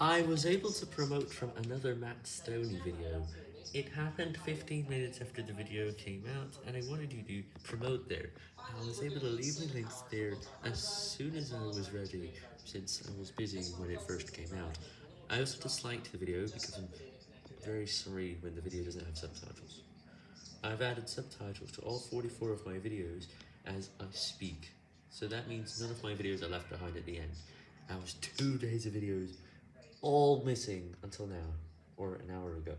I was able to promote from another Matt Stonie video. It happened 15 minutes after the video came out, and I wanted you to promote there. I was able to leave the links there as soon as I was ready, since I was busy when it first came out. I also disliked the video because I'm very sorry when the video doesn't have subtitles. I've added subtitles to all 44 of my videos as I speak, so that means none of my videos are left behind at the end. I was two days of videos all missing until now, or an hour ago.